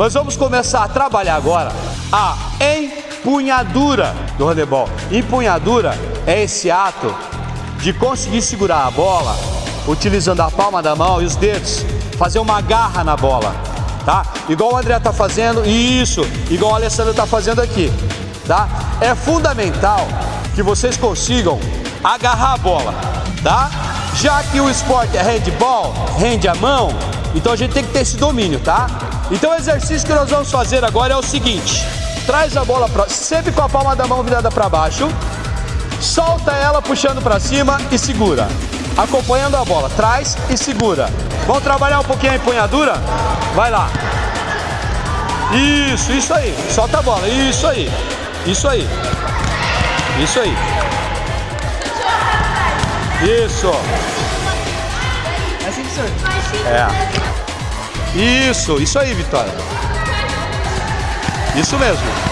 Nós vamos começar a trabalhar agora a empunhadura do handebol. Empunhadura é esse ato de conseguir segurar a bola utilizando a palma da mão e os dedos, fazer uma garra na bola, tá? Igual o André tá fazendo, isso, igual o Alessandro tá fazendo aqui, tá? É fundamental que vocês consigam agarrar a bola, tá? Já que o esporte é handball, rende a mão, então a gente tem que ter esse domínio, tá? Então o exercício que nós vamos fazer agora é o seguinte, traz a bola pra, sempre com a palma da mão virada para baixo, solta ela puxando para cima e segura. Acompanhando a bola, traz e segura. Vamos trabalhar um pouquinho a empunhadura? Vai lá. Isso, isso aí. Solta a bola. Isso aí. Isso aí. Isso aí. Isso. Assim que senhor. É. Isso, isso aí, Vitória. Isso mesmo.